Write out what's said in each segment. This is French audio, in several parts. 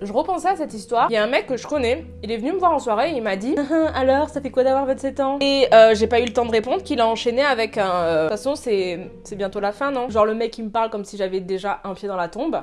Je repensais à cette histoire. Il y a un mec que je connais, il est venu me voir en soirée et il m'a dit Alors, ça fait quoi d'avoir 27 ans? Et euh, j'ai pas eu le temps de répondre qu'il a enchaîné avec un. euh, De toute façon, c'est bientôt la fin, non? Genre le mec il me parle comme si j'avais déjà un pied dans la tombe.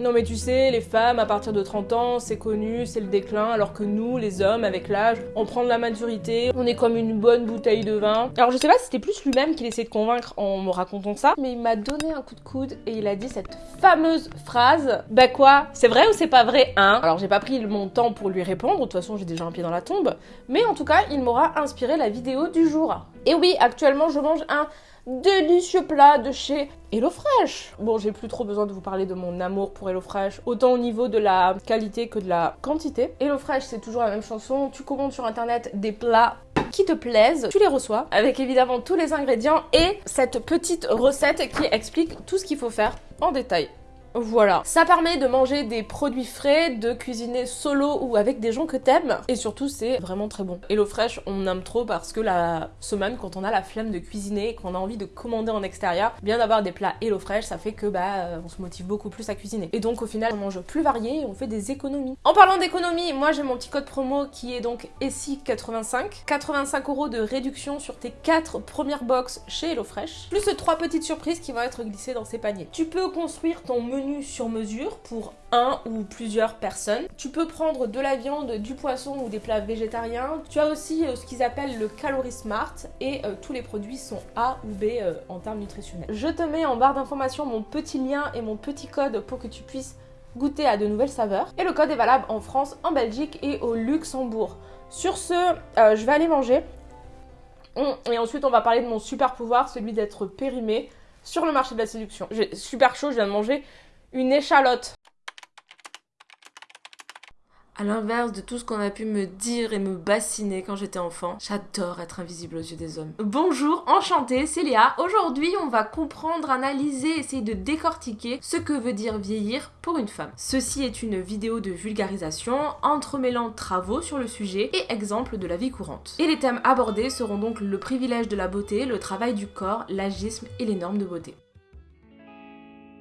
Non mais tu sais, les femmes à partir de 30 ans, c'est connu, c'est le déclin, alors que nous, les hommes, avec l'âge, on prend de la maturité, on est comme une bonne bouteille de vin. Alors je sais pas si c'était plus lui-même qu'il essayait de convaincre en me racontant ça, mais il m'a donné un coup de coude et il a dit cette fameuse phrase Bah quoi C'est vrai ou c'est pas vrai, hein? Alors j'ai pas pris mon temps pour lui répondre, de toute façon j'ai déjà un pied dans la tombe, mais en tout cas, il m'aura inspiré la vidéo du jour. Et oui, actuellement je mange un délicieux plat de chez HelloFresh. Bon, j'ai plus trop besoin de vous parler de mon amour pour HelloFresh, autant au niveau de la qualité que de la quantité. HelloFresh, c'est toujours la même chanson. Tu commandes sur internet des plats qui te plaisent, tu les reçois avec évidemment tous les ingrédients et cette petite recette qui explique tout ce qu'il faut faire en détail. Voilà. Ça permet de manger des produits frais, de cuisiner solo ou avec des gens que t'aimes. Et surtout, c'est vraiment très bon. HelloFresh, on aime trop parce que la semaine, quand on a la flemme de cuisiner qu'on a envie de commander en extérieur, bien d'avoir des plats HelloFresh, ça fait que bah euh, on se motive beaucoup plus à cuisiner. Et donc au final, on mange plus varié et on fait des économies. En parlant d'économies, moi j'ai mon petit code promo qui est donc ESSI85. 85 euros de réduction sur tes 4 premières box chez HelloFresh. Plus 3 petites surprises qui vont être glissées dans ces paniers. Tu peux construire ton menu sur mesure pour un ou plusieurs personnes. Tu peux prendre de la viande, du poisson ou des plats végétariens. Tu as aussi euh, ce qu'ils appellent le Calorie Smart et euh, tous les produits sont A ou B euh, en termes nutritionnels. Je te mets en barre d'information mon petit lien et mon petit code pour que tu puisses goûter à de nouvelles saveurs. Et le code est valable en France, en Belgique et au Luxembourg. Sur ce, je vais aller manger. Et ensuite, on va parler de mon super pouvoir, celui d'être périmé sur le marché de la séduction. J'ai super chaud, je viens de manger une échalote. À l'inverse de tout ce qu'on a pu me dire et me bassiner quand j'étais enfant, j'adore être invisible aux yeux des hommes. Bonjour, enchantée, c'est Léa. Aujourd'hui, on va comprendre, analyser, essayer de décortiquer ce que veut dire vieillir pour une femme. Ceci est une vidéo de vulgarisation entremêlant travaux sur le sujet et exemples de la vie courante. Et les thèmes abordés seront donc le privilège de la beauté, le travail du corps, l'agisme et les normes de beauté.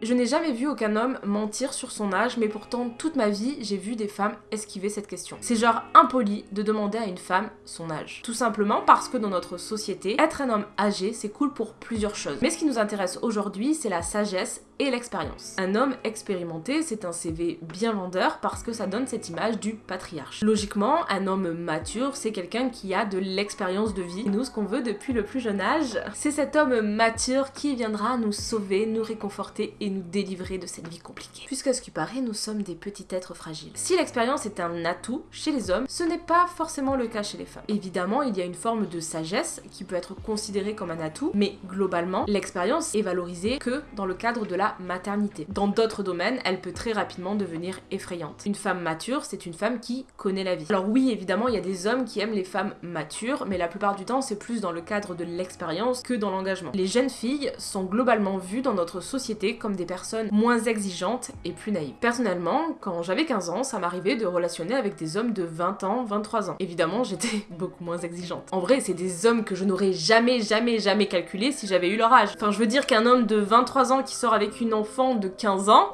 Je n'ai jamais vu aucun homme mentir sur son âge, mais pourtant toute ma vie, j'ai vu des femmes esquiver cette question. C'est genre impoli de demander à une femme son âge. Tout simplement parce que dans notre société, être un homme âgé, c'est cool pour plusieurs choses. Mais ce qui nous intéresse aujourd'hui, c'est la sagesse et l'expérience. Un homme expérimenté, c'est un CV bien vendeur parce que ça donne cette image du patriarche. Logiquement, un homme mature, c'est quelqu'un qui a de l'expérience de vie. Et nous, ce qu'on veut depuis le plus jeune âge, c'est cet homme mature qui viendra nous sauver, nous réconforter et nous délivrer de cette vie compliquée. Puisqu'à ce qui paraît, nous sommes des petits êtres fragiles. Si l'expérience est un atout chez les hommes, ce n'est pas forcément le cas chez les femmes. Évidemment, il y a une forme de sagesse qui peut être considérée comme un atout, mais globalement, l'expérience est valorisée que dans le cadre de la maternité. Dans d'autres domaines, elle peut très rapidement devenir effrayante. Une femme mature, c'est une femme qui connaît la vie. Alors oui, évidemment, il y a des hommes qui aiment les femmes matures, mais la plupart du temps, c'est plus dans le cadre de l'expérience que dans l'engagement. Les jeunes filles sont globalement vues dans notre société comme des personnes moins exigeantes et plus naïves. Personnellement, quand j'avais 15 ans, ça m'arrivait de relationner avec des hommes de 20 ans, 23 ans. Évidemment, j'étais beaucoup moins exigeante. En vrai, c'est des hommes que je n'aurais jamais, jamais, jamais calculé si j'avais eu leur âge. Enfin, je veux dire qu'un homme de 23 ans qui sort avec une enfant de 15 ans,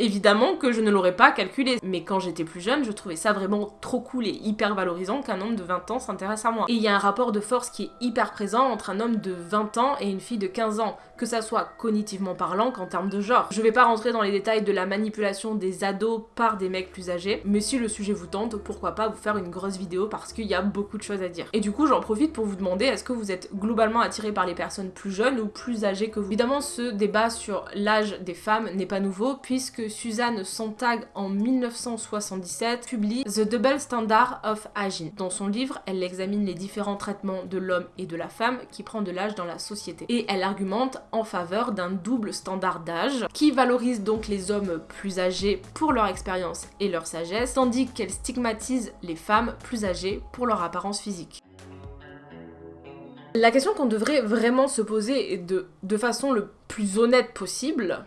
Évidemment que je ne l'aurais pas calculé, mais quand j'étais plus jeune, je trouvais ça vraiment trop cool et hyper valorisant qu'un homme de 20 ans s'intéresse à moi. Et il y a un rapport de force qui est hyper présent entre un homme de 20 ans et une fille de 15 ans, que ça soit cognitivement parlant qu'en termes de genre. Je vais pas rentrer dans les détails de la manipulation des ados par des mecs plus âgés, mais si le sujet vous tente, pourquoi pas vous faire une grosse vidéo parce qu'il y a beaucoup de choses à dire. Et du coup, j'en profite pour vous demander est-ce que vous êtes globalement attiré par les personnes plus jeunes ou plus âgées que vous? Évidemment, ce débat sur l'âge des femmes n'est pas nouveau puisque Suzanne Sontag en 1977 publie The Double Standard of Aging. Dans son livre, elle examine les différents traitements de l'homme et de la femme qui prend de l'âge dans la société. Et elle argumente en faveur d'un double standard d'âge qui valorise donc les hommes plus âgés pour leur expérience et leur sagesse, tandis qu'elle stigmatise les femmes plus âgées pour leur apparence physique. La question qu'on devrait vraiment se poser de, de façon le plus honnête possible,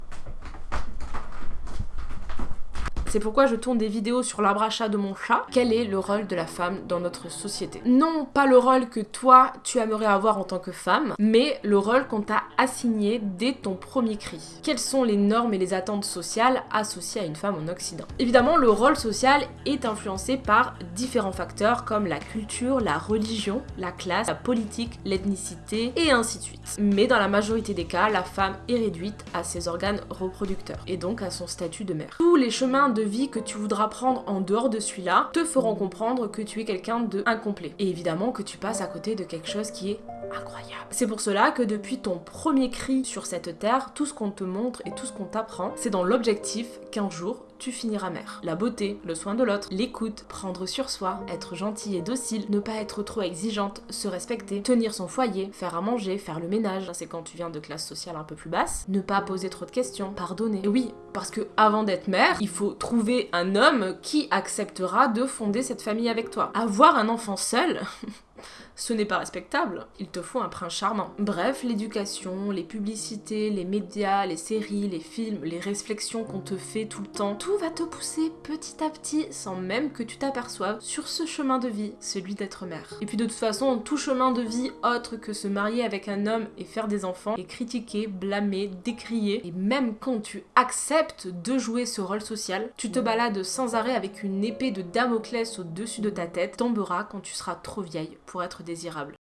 C'est pourquoi je tourne des vidéos sur l'arbre à chat de mon chat. Quel est le rôle de la femme dans notre société? Non, pas le rôle que toi, tu aimerais avoir en tant que femme, mais le rôle qu'on t'a assigné dès ton premier cri. Quelles sont les normes et les attentes sociales associées à une femme en Occident? Évidemment, le rôle social est influencé par différents facteurs comme la culture, la religion, la classe, la politique, l'ethnicité et ainsi de suite. Mais dans la majorité des cas, la femme est réduite à ses organes reproducteurs et donc à son statut de mère. Tous les chemins de vie que tu voudras prendre en dehors de celui-là te feront comprendre que tu es quelqu'un de incomplet. Et évidemment que tu passes à côté de quelque chose qui est incroyable. C'est pour cela que depuis ton premier cri sur cette terre, tout ce qu'on te montre et tout ce qu'on t'apprend, c'est dans l'objectif qu'un jour, tu finiras mère. La beauté, le soin de l'autre, l'écoute, prendre sur soi, être gentil et docile, ne pas être trop exigeante, se respecter, tenir son foyer, faire à manger, faire le ménage, c'est quand tu viens de classe sociale un peu plus basse, ne pas poser trop de questions, pardonner. Oui, parce que avant d'être mère, il faut trouver un homme qui acceptera de fonder cette famille avec toi. Avoir un enfant seul ce n'est pas respectable. Il te faut un prince charmant. Bref, l'éducation, les publicités, les médias, les séries, les films, les réflexions qu'on te fait tout le temps, tout va te pousser petit à petit, sans même que tu t'aperçoives, sur ce chemin de vie, celui d'être mère. Et puis de toute façon, tout chemin de vie autre que se marier avec un homme et faire des enfants est critiqué, blâmé, décrié. Et même quand tu acceptes de jouer ce rôle social, tu te balades sans arrêt avec une épée de Damoclès au-dessus de ta tête, tombera quand tu seras trop vieille pour être désirable.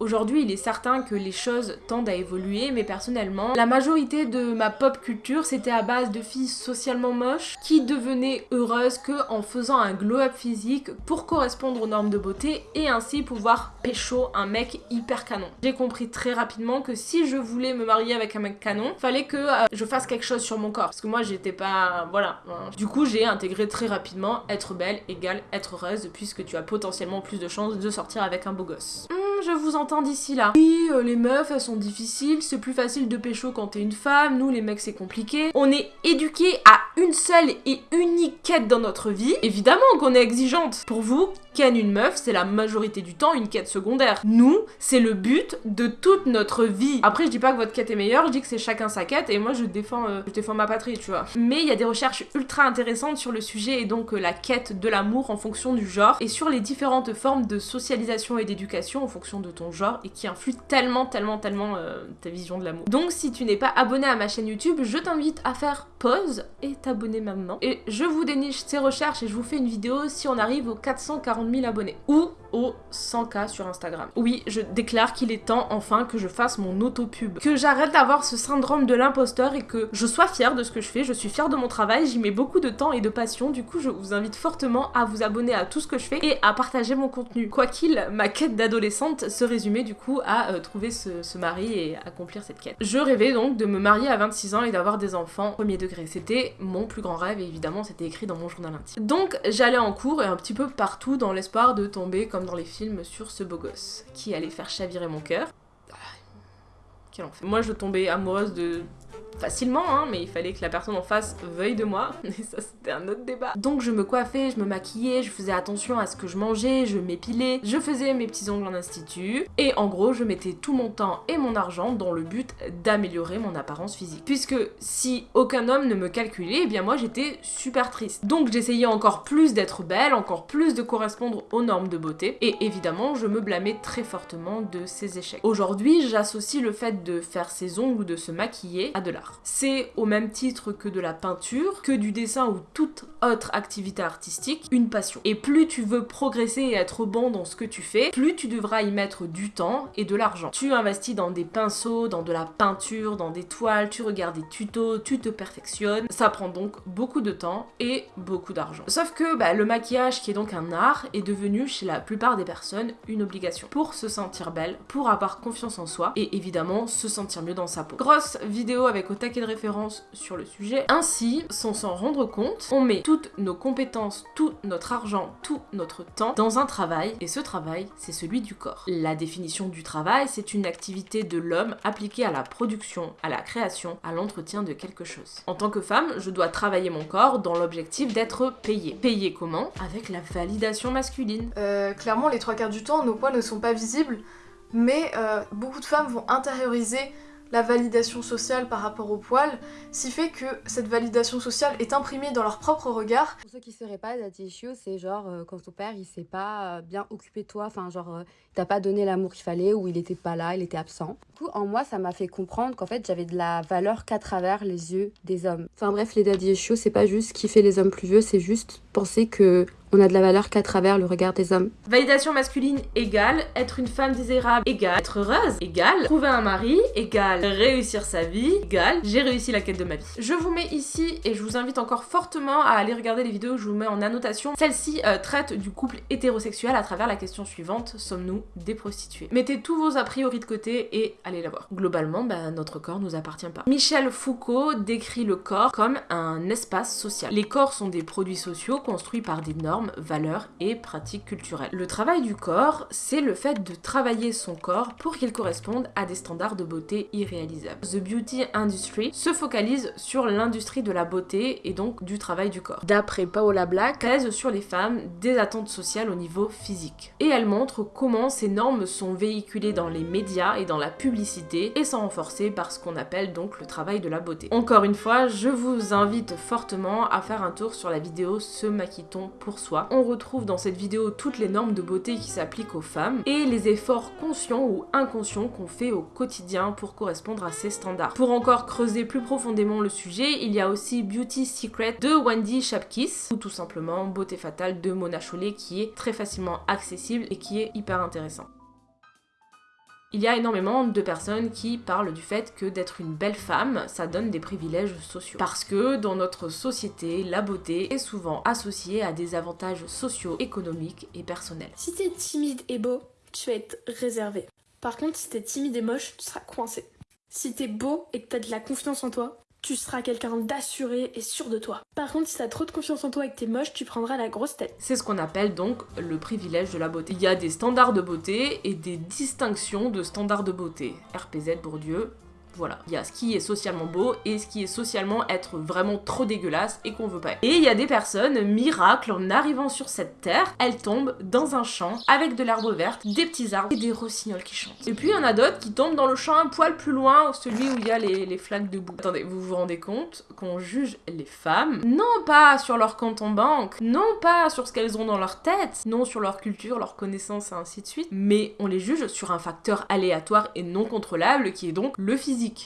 Aujourd'hui, il est certain que les choses tendent à évoluer, mais personnellement, la majorité de ma pop culture, c'était à base de filles socialement moches qui devenaient heureuses que en faisant un glow-up physique pour correspondre aux normes de beauté et ainsi pouvoir pécho un mec hyper canon. J'ai compris très rapidement que si je voulais me marier avec un mec canon, fallait que euh, je fasse quelque chose sur mon corps parce que moi j'étais pas voilà. Du coup, j'ai intégré très rapidement être belle égale être heureuse puisque tu as potentiellement plus de chances de sortir avec un beau gosse. Je vous entends d'ici là. Oui, euh, les meufs, elles sont difficiles, c'est plus facile de pécho quand t'es une femme, nous les mecs c'est compliqué. On est éduqués à une seule et unique quête dans notre vie. Évidemment qu'on est exigeante. Pour vous, ken une meuf, c'est la majorité du temps une quête secondaire. Nous, c'est le but de toute notre vie. Après, je dis pas que votre quête est meilleure, je dis que c'est chacun sa quête et moi je défends, euh, je défends ma patrie, tu vois. Mais il y a des recherches ultra intéressantes sur le sujet et donc euh, la quête de l'amour en fonction du genre et sur les différentes formes de socialisation et d'éducation en fonction de ton genre et qui influe tellement, tellement, tellement euh, ta vision de l'amour. Donc si tu n'es pas abonné à ma chaîne YouTube, je t'invite à faire pause et t'abonner maintenant. Et je vous déniche ces recherches et je vous fais une vidéo si on arrive aux 440 000 abonnés. Ou aux 100K sur Instagram. Oui, je déclare qu'il est temps enfin que je fasse mon auto-pub. Que j'arrête d'avoir ce syndrome de l'imposteur et que je sois fière de ce que je fais. Je suis fière de mon travail, j'y mets beaucoup de temps et de passion. Du coup, je vous invite fortement à vous abonner à tout ce que je fais et à partager mon contenu. Quoi qu'il, ma quête d'adolescente se résumait du coup à euh, trouver ce, mari et accomplir cette quête. Je rêvais donc de me marier à 26 ans et d'avoir des enfants premier degré. C'était mon plus grand rêve et évidemment c'était écrit dans mon journal intime. Donc j'allais en cours et un petit peu partout dans l'espoir de tomber comme dans les films sur ce beau gosse qui allait faire chavirer mon cœur. Ah, quel enfer. Moi je tombais amoureuse de facilement, hein, mais il fallait que la personne en face veuille de moi, et ça c'était un autre débat. Donc je me coiffais, je me maquillais, je faisais attention à ce que je mangeais, je m'épilais, je faisais mes petits ongles en institut, et en gros je mettais tout mon temps et mon argent dans le but d'améliorer mon apparence physique. Puisque si aucun homme ne me calculait, eh bien moi j'étais super triste. Donc j'essayais encore plus d'être belle, encore plus de correspondre aux normes de beauté, et évidemment je me blâmais très fortement de ces échecs. Aujourd'hui j'associe le fait de faire ses ongles ou de se maquiller à de C'est au même titre que de la peinture, que du dessin ou toute autre activité artistique, une passion. Et plus tu veux progresser et être bon dans ce que tu fais, plus tu devras y mettre du temps et de l'argent. Tu investis dans des pinceaux, dans de la peinture, dans des toiles, tu regardes des tutos, tu te perfectionnes. Ça prend donc beaucoup de temps et beaucoup d'argent. Sauf que bah, le maquillage, qui est donc un art, est devenu chez la plupart des personnes une obligation. Pour se sentir belle, pour avoir confiance en soi et évidemment se sentir mieux dans sa peau. Grosse vidéo avec taquet de référence sur le sujet. Ainsi, sans s'en rendre compte, on met toutes nos compétences, tout notre argent, tout notre temps dans un travail, et ce travail, c'est celui du corps. La définition du travail, c'est une activité de l'homme appliquée à la production, à la création, à l'entretien de quelque chose. En tant que femme, je dois travailler mon corps dans l'objectif d'être payée. Payée comment? Avec la validation masculine. Euh, clairement, les trois quarts du temps, nos poids ne sont pas visibles, mais euh, beaucoup de femmes vont intérioriser la validation sociale par rapport au poil, si fait que cette validation sociale est imprimée dans leur propre regard. Pour ceux qui ne seraient pas, daddy issue, c'est genre euh, quand ton père il s'est pas euh, bien occupé de toi, enfin genre euh, il t'a pas donné l'amour qu'il fallait ou il était pas là, il était absent. Du coup, en moi, ça m'a fait comprendre qu'en fait j'avais de la valeur qu'à travers les yeux des hommes. Enfin bref, les daddy issues, c'est pas juste qui fait les hommes plus vieux, c'est juste penser que on a de la valeur qu'à travers le regard des hommes. Validation masculine égale être une femme désirable égale être heureuse égale trouver un mari égale réussir sa vie égale j'ai réussi la quête de ma vie. Je vous mets ici et je vous invite encore fortement à aller regarder les vidéos que je vous mets en annotation. Celle-ci euh, traite du couple hétérosexuel à travers la question suivante sommes-nous des prostituées? Mettez tous vos a priori de côté et allez la voir. Globalement, bah, notre corps nous appartient pas. Michel Foucault décrit le corps comme un espace social. Les corps sont des produits sociaux construits par des normes valeurs et pratiques culturelles. Le travail du corps, c'est le fait de travailler son corps pour qu'il corresponde à des standards de beauté irréalisables. The Beauty Industry se focalise sur l'industrie de la beauté et donc du travail du corps. D'après Paola Black, pèse sur les femmes des attentes sociales au niveau physique. Et elle montre comment ces normes sont véhiculées dans les médias et dans la publicité et sont renforcées par ce qu'on appelle donc le travail de la beauté. Encore une fois, je vous invite fortement à faire un tour sur la vidéo Se maquille-t-on pour soi on retrouve dans cette vidéo toutes les normes de beauté qui s'appliquent aux femmes et les efforts conscients ou inconscients qu'on fait au quotidien pour correspondre à ces standards. Pour encore creuser plus profondément le sujet, il y a aussi Beauty Secret de Wendy Shapkis ou tout simplement Beauté Fatale de Mona Chollet qui est très facilement accessible et qui est hyper intéressant. Il y a énormément de personnes qui parlent du fait que d'être une belle femme, ça donne des privilèges sociaux. Parce que dans notre société, la beauté est souvent associée à des avantages sociaux, économiques et personnels. Si t'es timide et beau, tu vas être réservé. Par contre, si t'es timide et moche, tu seras coincé. Si t'es beau et que t'as de la confiance en toi, tu seras quelqu'un d'assuré et sûr de toi. Par contre, si t'as trop de confiance en toi et que t'es moche, tu prendras la grosse tête. C'est ce qu'on appelle donc le privilège de la beauté. Il y a des standards de beauté et des distinctions de standards de beauté. RPZ Bourdieu, voilà, il y a ce qui est socialement beau et ce qui est socialement être vraiment trop dégueulasse et qu'on veut pas. Et il y a des personnes, miracles, en arrivant sur cette terre, elles tombent dans un champ avec de l'herbe verte, des petits arbres et des rossignols qui chantent. Et puis il y en a d'autres qui tombent dans le champ un poil plus loin, celui où il y a les, les flaques de boue. Attendez, vous vous rendez compte qu'on juge les femmes, non pas sur leur compte en banque, non pas sur ce qu'elles ont dans leur tête, non sur leur culture, leur connaissance et ainsi de suite, mais on les juge sur un facteur aléatoire et non contrôlable qui est donc le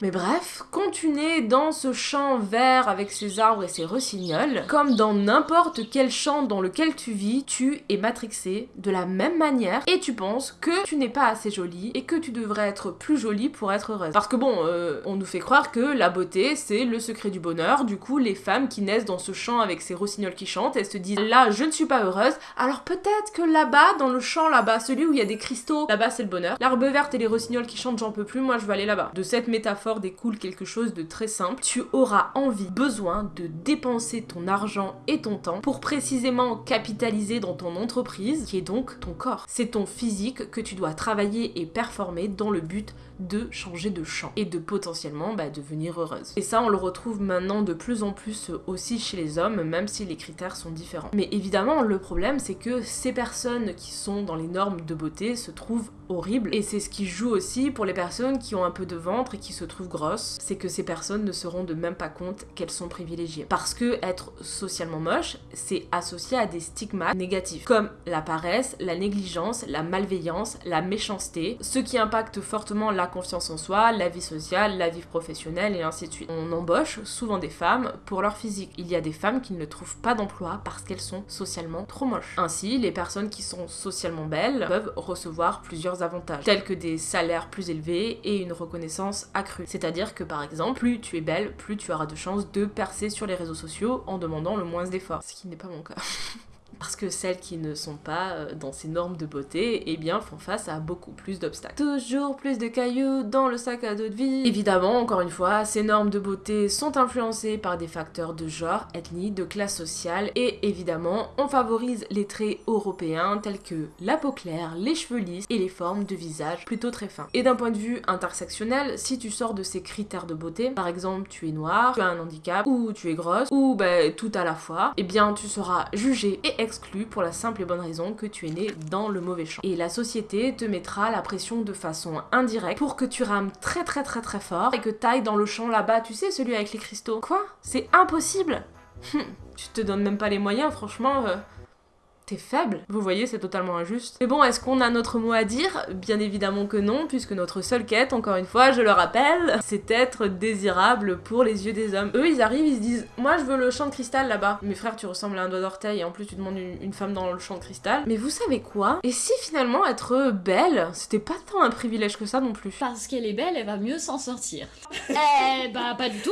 mais bref, quand tu nais dans ce champ vert avec ses arbres et ses rossignols, comme dans n'importe quel champ dans lequel tu vis, tu es matrixé de la même manière et tu penses que tu n'es pas assez jolie et que tu devrais être plus jolie pour être heureuse. Parce que bon, euh, on nous fait croire que la beauté c'est le secret du bonheur, du coup les femmes qui naissent dans ce champ avec ces rossignols qui chantent, elles se disent là je ne suis pas heureuse, alors peut-être que là-bas, dans le champ là-bas, celui où il y a des cristaux, là-bas c'est le bonheur. L'arbre verte et les rossignols qui chantent j'en peux plus, moi je vais aller là-bas. De cette méthode découle quelque chose de très simple. Tu auras envie, besoin de dépenser ton argent et ton temps pour précisément capitaliser dans ton entreprise, qui est donc ton corps. C'est ton physique que tu dois travailler et performer dans le but de changer de champ et de potentiellement bah, devenir heureuse. Et ça, on le retrouve maintenant de plus en plus aussi chez les hommes, même si les critères sont différents. Mais évidemment, le problème, c'est que ces personnes qui sont dans les normes de beauté se trouvent horribles. Et c'est ce qui joue aussi pour les personnes qui ont un peu de ventre et qui se trouvent grosses, c'est que ces personnes ne se rendent même pas compte qu'elles sont privilégiées. Parce que être socialement moche, c'est associé à des stigmates négatifs, comme la paresse, la négligence, la malveillance, la méchanceté, ce qui impacte fortement la confiance en soi, la vie sociale, la vie professionnelle et ainsi de suite. On embauche souvent des femmes pour leur physique. Il y a des femmes qui ne trouvent pas d'emploi parce qu'elles sont socialement trop moches. Ainsi, les personnes qui sont socialement belles peuvent recevoir plusieurs avantages, tels que des salaires plus élevés et une reconnaissance accrue. C'est-à-dire que par exemple, plus tu es belle, plus tu auras de chances de percer sur les réseaux sociaux en demandant le moins d'efforts, ce qui n'est pas mon cas. parce que celles qui ne sont pas euh, dans ces normes de beauté, eh bien font face à beaucoup plus d'obstacles. Toujours plus de cailloux dans le sac à dos de vie. Évidemment, encore une fois, ces normes de beauté sont influencées par des facteurs de genre, ethnie, de classe sociale et évidemment, on favorise les traits européens tels que la peau claire, les cheveux lisses et les formes de visage plutôt très fins. Et d'un point de vue intersectionnel, si tu sors de ces critères de beauté, par exemple tu es noir, tu as un handicap ou tu es grosse ou ben tout à la fois, eh bien tu seras jugé et pour la simple et bonne raison que tu es né dans le mauvais champ. Et la société te mettra la pression de façon indirecte pour que tu rames très très très très fort et que t'ailles dans le champ là-bas, tu sais, celui avec les cristaux. Quoi? C'est impossible? Hum, Tu te donnes même pas les moyens, franchement. euh, T'es faible. Vous voyez, c'est totalement injuste. Mais bon, est-ce qu'on a notre mot à dire? Bien évidemment que non, puisque notre seule quête, encore une fois, je le rappelle, c'est être désirable pour les yeux des hommes. Eux, ils arrivent, ils se disent Moi, je veux le champ de cristal là-bas. Mes frères, tu ressembles à un doigt d'orteil, et en plus, tu demandes une, une femme dans le champ de cristal. Mais vous savez quoi? Et si finalement être belle, c'était pas tant un privilège que ça non plus? Parce qu'elle est belle, elle va mieux s'en sortir. eh bah pas du tout.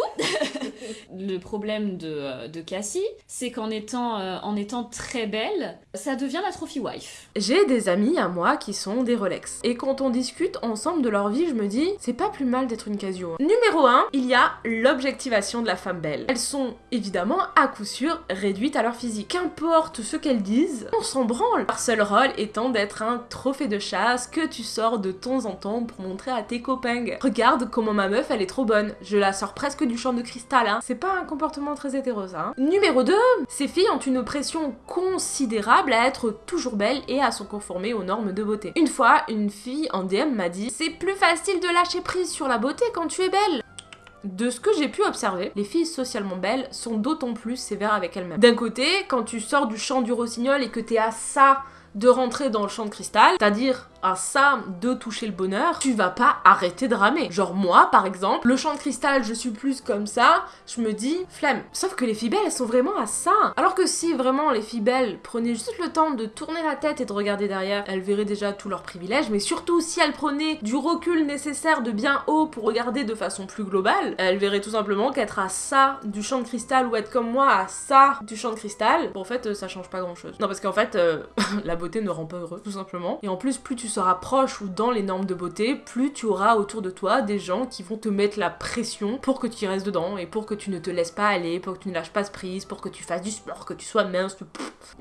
le problème de, euh, de Cassie, c'est qu'en étant, euh, en étant très belle, ça devient la trophy wife. J'ai des amis à moi qui sont des Rolex. Et quand on discute ensemble de leur vie, je me dis, c'est pas plus mal d'être une Casio. Numéro 1, il y a l'objectivation de la femme belle. Elles sont évidemment à coup sûr réduites à leur physique. Qu'importe ce qu'elles disent, on s'en branle. Leur seul rôle étant d'être un trophée de chasse que tu sors de temps en temps pour montrer à tes copains. Regarde comment ma meuf elle est trop bonne. Je la sors presque du champ de cristal, hein. C'est pas un comportement très hétéro hein. Numéro 2, ces filles ont une pression considérable à être toujours belle et à se conformer aux normes de beauté. Une fois, une fille en DM m'a dit C'est plus facile de lâcher prise sur la beauté quand tu es belle. De ce que j'ai pu observer, les filles socialement belles sont d'autant plus sévères avec elles-mêmes. D'un côté, quand tu sors du champ du rossignol et que t'es à ça de rentrer dans le champ de cristal, c'est-à-dire à ça de toucher le bonheur, tu vas pas arrêter de ramer. Genre moi, par exemple, le champ de cristal, je suis plus comme ça, je me dis flemme. Sauf que les filles belles, elles sont vraiment à ça. Alors que si vraiment les filles belles prenaient juste le temps de tourner la tête et de regarder derrière, elles verraient déjà tous leurs privilèges, mais surtout si elles prenaient du recul nécessaire de bien haut pour regarder de façon plus globale, elles verraient tout simplement qu'être à ça du champ de cristal ou être comme moi à ça du champ de cristal, bon, en fait, euh, ça change pas grand chose. Non, parce qu'en fait, euh, la ne rend pas heureux, tout simplement. Et en plus, plus tu seras proche ou dans les normes de beauté, plus tu auras autour de toi des gens qui vont te mettre la pression pour que tu y restes dedans et pour que tu ne te laisses pas aller, pour que tu ne lâches pas prise, pour que tu fasses du sport, que tu sois mince,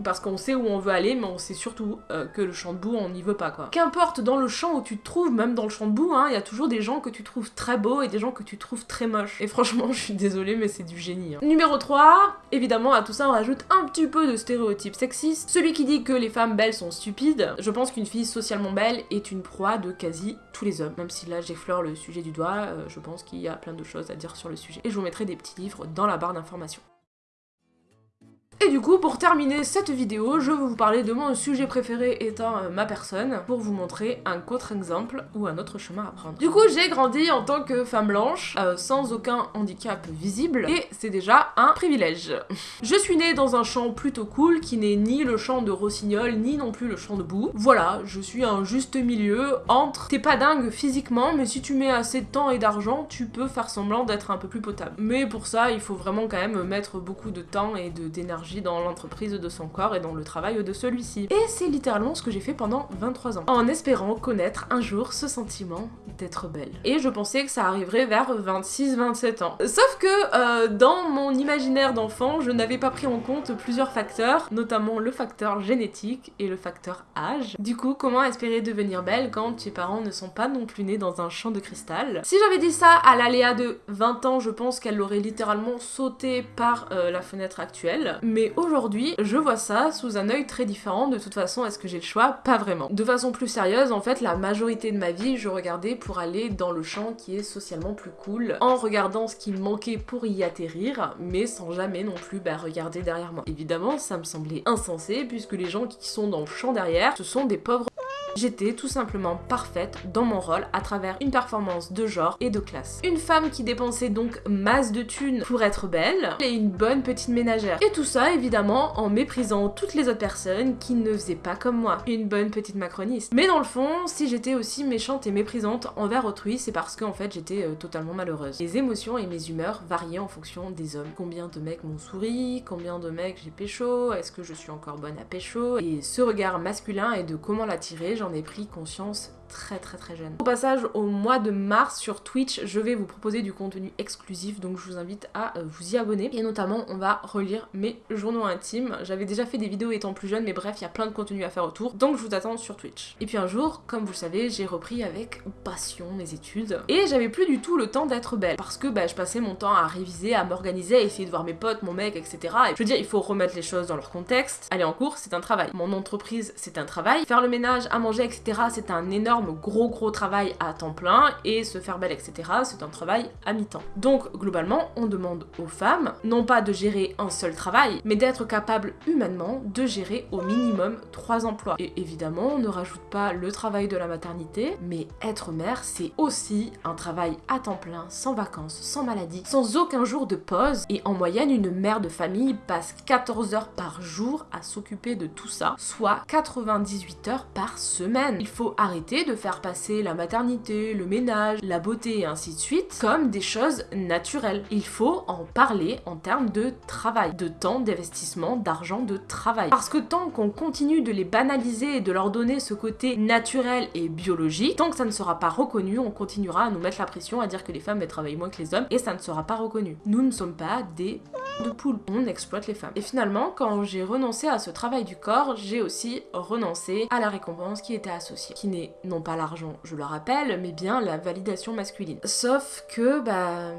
parce qu'on sait où on veut aller, mais on sait surtout euh, que le champ de boue, on n'y veut pas quoi. Qu'importe dans le champ où tu te trouves, même dans le champ de boue, hein, il y a toujours des gens que tu trouves très beaux et des gens que tu trouves très moches. Et franchement, je suis désolée, mais c'est du génie. hein. Numéro 3, évidemment, à tout ça, on rajoute un petit peu de stéréotypes sexistes. Celui qui dit que les femmes belles sont stupides, je pense qu'une fille socialement belle est une proie de quasi tous les hommes. Même si là j'effleure le sujet du doigt, euh, je pense qu'il y a plein de choses à dire sur le sujet. Et je vous mettrai des petits livres dans la barre d'informations. Et du coup, pour terminer cette vidéo, je vais vous parler de mon sujet préféré étant euh, ma personne, pour vous montrer un contre-exemple ou un autre chemin à prendre. Du coup, j'ai grandi en tant que femme blanche, euh, sans aucun handicap visible, et c'est déjà un privilège. Je suis née dans un champ plutôt cool, qui n'est ni le champ de rossignol, ni non plus le champ de boue. Voilà, je suis un juste milieu entre t'es pas dingue physiquement, mais si tu mets assez de temps et d'argent, tu peux faire semblant d'être un peu plus potable. Mais pour ça, il faut vraiment quand même mettre beaucoup de temps et de- dans l'entreprise de son corps et dans le travail de celui-ci. Et c'est littéralement ce que j'ai fait pendant 23 ans, en espérant connaître un jour ce sentiment d'être belle. Et je pensais que ça arriverait vers 26-27 ans. Sauf que euh, dans mon imaginaire d'enfant, je n'avais pas pris en compte plusieurs facteurs, notamment le facteur génétique et le facteur âge. Du coup, comment espérer devenir belle quand tes parents ne sont pas non plus nés dans un champ de cristal? Si j'avais dit ça à l'aléa de 20 ans, je pense qu'elle aurait littéralement sauté par euh, la fenêtre actuelle. Mais aujourd'hui, je vois ça sous un œil très différent. De toute façon, est-ce que j'ai le choix? Pas vraiment. De façon plus sérieuse, en fait, la majorité de ma vie, je regardais pour aller dans le champ qui est socialement plus cool, en regardant ce qui me manquait pour y atterrir, mais sans jamais non plus bah, regarder derrière moi. Évidemment, ça me semblait insensé, puisque les gens qui sont dans le champ derrière, ce sont des pauvres J'étais tout simplement parfaite dans mon rôle à travers une performance de genre et de classe. Une femme qui dépensait donc masse de thunes pour être belle et une bonne petite ménagère. Et tout ça évidemment en méprisant toutes les autres personnes qui ne faisaient pas comme moi. Une bonne petite macroniste. Mais dans le fond, si j'étais aussi méchante et méprisante envers autrui, c'est parce qu'en fait j'étais euh, totalement malheureuse. Les émotions et mes humeurs variaient en fonction des hommes. Combien de mecs m'ont souri, combien de mecs j'ai pécho, est-ce que je suis encore bonne à pécho? Et ce regard masculin et de comment l'attirer, j'en ai pris conscience très très très jeune. Au passage, au mois de mars sur Twitch, je vais vous proposer du contenu exclusif, donc je vous invite à euh, vous y abonner. Et notamment, on va relire mes journaux intimes. J'avais déjà fait des vidéos étant plus jeune, mais bref, il y a plein de contenu à faire autour, donc je vous attends sur Twitch. Et puis un jour, comme vous le savez, j'ai repris avec passion mes études, et j'avais plus du tout le temps d'être belle, parce que bah, je passais mon temps à réviser, à m'organiser, à essayer de voir mes potes, mon mec, etc. Et je veux dire, il faut remettre les choses dans leur contexte. Aller en cours, c'est un travail. Mon entreprise, c'est un travail. Faire le ménage, à manger, etc., c'est un énorme gros gros travail à temps plein. Et se faire belle, etc., c'est un travail à mi-temps. Donc, globalement, on demande aux femmes, non pas de gérer un seul travail, mais d'être capable humainement de gérer au minimum trois emplois. Et évidemment, on ne rajoute pas le travail de la maternité, mais être mère, c'est aussi un travail à temps plein, sans vacances, sans maladie, sans aucun jour de pause. Et en moyenne, une mère de famille passe 14 heures par jour à s'occuper de tout ça, soit 98 heures par semaine. Il faut arrêter de faire passer la maternité, le ménage, la beauté et ainsi de suite comme des choses naturelles. Il faut en parler en termes de travail, de temps, d'investissement, d'argent, de travail. Parce que tant qu'on continue de les banaliser et de leur donner ce côté naturel et biologique, tant que ça ne sera pas reconnu, on continuera à nous mettre la pression à dire que les femmes travaillent moins que les hommes et ça ne sera pas reconnu. Nous ne sommes pas des de poule. On exploite les femmes. Et finalement, quand j'ai renoncé à ce travail du corps, j'ai aussi renoncé à la récompense qui était associée. Qui n'est non pas l'argent, je le rappelle, mais bien la validation masculine. Sauf que, bah...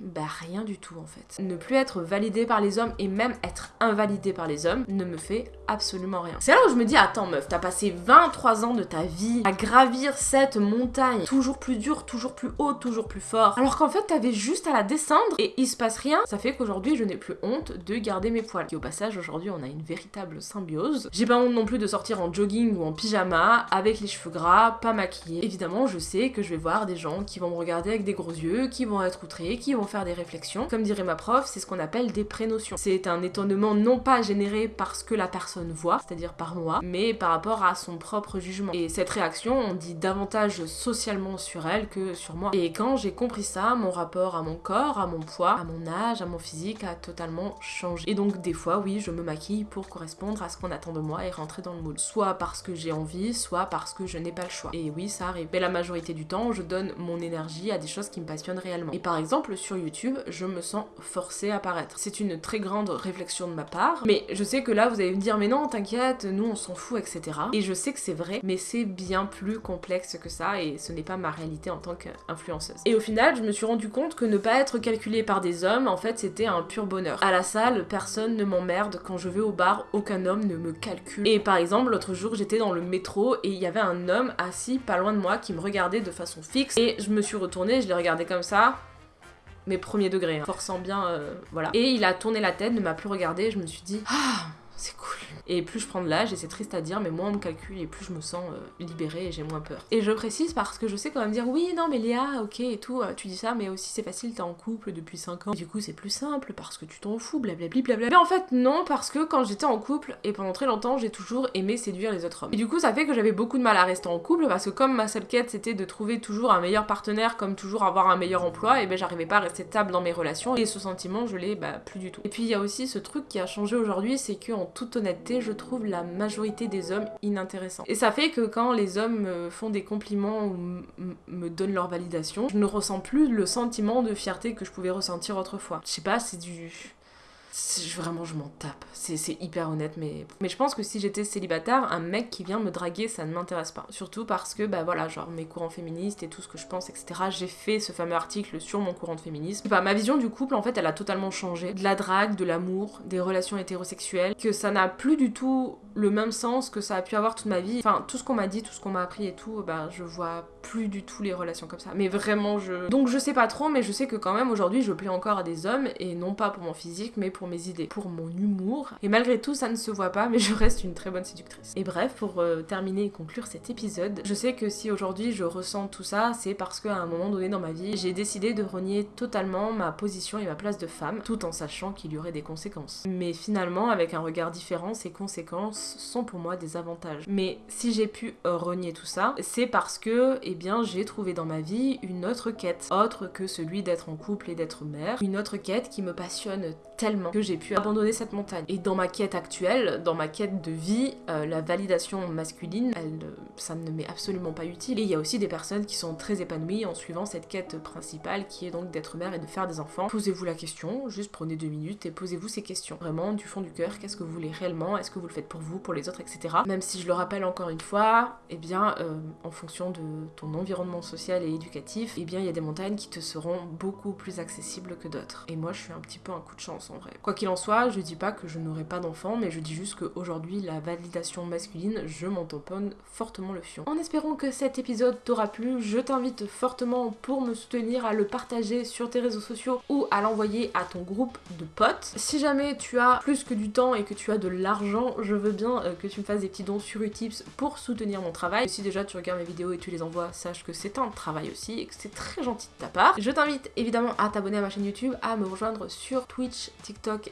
Bah rien du tout en fait. Ne plus être validé par les hommes et même être invalidé par les hommes ne me fait absolument rien. C'est là où je me dis attends meuf, t'as passé 23 ans de ta vie à gravir cette montagne toujours plus dure, toujours plus haute, toujours plus fort. Alors qu'en fait t'avais juste à la descendre et il se passe rien. Ça fait qu'aujourd'hui je n'ai plus honte de garder mes poils. Et au passage aujourd'hui on a une véritable symbiose. J'ai pas honte non plus de sortir en jogging ou en pyjama avec les cheveux gras, pas maquillée. Évidemment je sais que je vais voir des gens qui vont me regarder avec des gros yeux, qui vont être outrés, qui vont faire des réflexions. Comme dirait ma prof, c'est ce qu'on appelle des prénotions. C'est un étonnement non pas généré parce que la personne voit, c'est-à-dire par moi, mais par rapport à son propre jugement. Et cette réaction, on dit davantage socialement sur elle que sur moi. Et quand j'ai compris ça, mon rapport à mon corps, à mon poids, à mon âge, à mon physique a totalement changé. Et donc des fois, oui, je me maquille pour correspondre à ce qu'on attend de moi et rentrer dans le moule. Soit parce que j'ai envie, soit parce que je n'ai pas le choix. Et oui, ça arrive. Mais la majorité du temps, je donne mon énergie à des choses qui me passionnent réellement. Et par exemple, sur YouTube, je me sens forcée à paraître. C'est une très grande réflexion de ma part, mais je sais que là, vous allez me dire, mais non, t'inquiète, nous on s'en fout, etc. Et je sais que c'est vrai, mais c'est bien plus complexe que ça et ce n'est pas ma réalité en tant qu'influenceuse. Et au final, je me suis rendu compte que ne pas être calculée par des hommes, en fait, c'était un pur bonheur. À la salle, personne ne m'emmerde. Quand je vais au bar, aucun homme ne me calcule. Et par exemple, l'autre jour, j'étais dans le métro et il y avait un homme assis pas loin de moi qui me regardait de façon fixe et je me suis retournée, je l'ai regardé comme ça mais premier degré, hein, forçant bien, euh, voilà. Et il a tourné la tête, ne m'a plus regardé, je me suis dit, ah, c'est cool. Et plus je prends de l'âge, et c'est triste à dire, mais moins on me calcule et plus je me sens euh, libérée et j'ai moins peur. Et je précise parce que je sais quand même dire oui, non, mais Léa, ok et tout, euh, tu dis ça, mais aussi c'est facile, t'es en couple depuis 5 ans. du coup, c'est plus simple parce que tu t'en fous, blablabla. Bla mais en fait, non, parce que quand j'étais en couple et pendant très longtemps, j'ai toujours aimé séduire les autres hommes. Et du coup, ça fait que j'avais beaucoup de mal à rester en couple parce que comme ma seule quête c'était de trouver toujours un meilleur partenaire, comme toujours avoir un meilleur emploi, et ben j'arrivais pas à rester stable dans mes relations et ce sentiment, je l'ai bah, plus du tout. Et puis il y a aussi ce truc qui a changé aujourd'hui, c'est que en toute honnêteté, je trouve la majorité des hommes inintéressants. Et ça fait que quand les hommes me font des compliments ou me donnent leur validation, je ne ressens plus le sentiment de fierté que je pouvais ressentir autrefois. Je sais pas, c'est du Vraiment, je m'en tape. C'est hyper honnête, mais... mais je pense que si j'étais célibataire, un mec qui vient me draguer, ça ne m'intéresse pas. Surtout parce que, bah voilà, genre mes courants féministes et tout ce que je pense, etc. J'ai fait ce fameux article sur mon courant de féminisme. Bah, ma vision du couple, en fait, elle a totalement changé. De la drague, de l'amour, des relations hétérosexuelles, que ça n'a plus du tout le même sens que ça a pu avoir toute ma vie. Enfin, tout ce qu'on m'a dit, tout ce qu'on m'a appris et tout, bah je vois plus du tout les relations comme ça. Mais vraiment, je... Donc je sais pas trop, mais je sais que quand même aujourd'hui, je plais encore à des hommes, et non pas pour mon physique, mais pour mes idées, pour mon humour. Et malgré tout, ça ne se voit pas, mais je reste une très bonne séductrice. Et bref, pour euh, terminer et conclure cet épisode, je sais que si aujourd'hui je ressens tout ça, c'est parce qu'à un moment donné dans ma vie, j'ai décidé de renier totalement ma position et ma place de femme, tout en sachant qu'il y aurait des conséquences. Mais finalement, avec un regard différent, ces conséquences sont pour moi des avantages. Mais si j'ai pu euh, renier tout ça, c'est parce que, eh bien, j'ai trouvé dans ma vie une autre quête, autre que celui d'être en couple et d'être mère, une autre quête qui me passionne tellement que j'ai pu abandonner cette montagne. Et dans ma quête actuelle, dans ma quête de vie, euh, la validation masculine, ça ne m'est absolument pas utile. Et il y a aussi des personnes qui sont très épanouies en suivant cette quête principale qui est donc d'être mère et de faire des enfants. Posez-vous la question, juste prenez deux minutes et posez-vous ces questions. Vraiment, du fond du cœur, qu'est-ce que vous voulez réellement? Est-ce que vous le faites pour vous, pour les autres, etc. Même si je le rappelle encore une fois, eh bien, euh, en fonction de ton environnement social et éducatif, eh bien, il y a des montagnes qui te seront beaucoup plus accessibles que d'autres. Et moi, je suis un petit peu un coup de chance en vrai. Quoi qu'il en soit, je dis pas que je n'aurai pas d'enfants, mais je dis juste qu'aujourd'hui, la validation masculine, je m'en tamponne fortement le fion. En espérant que cet épisode t'aura plu, je t'invite fortement pour me soutenir à le partager sur tes réseaux sociaux ou à l'envoyer à ton groupe de potes. Si jamais tu as plus que du temps et que tu as de l'argent, je veux bien euh, que tu me fasses des petits dons sur Utips pour soutenir mon travail. Si déjà tu regardes mes vidéos et tu les envoies, sache que c'est un travail aussi et que c'est très gentil de ta part. Je t'invite évidemment à t'abonner à ma chaîne YouTube, à me rejoindre sur Twitch,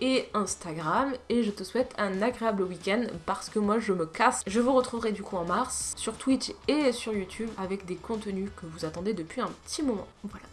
Et Instagram et je te souhaite un agréable week-end parce que moi je me casse. Je vous retrouverai du coup en mars sur Twitch et sur YouTube avec des contenus que vous attendez depuis un petit moment. Voilà.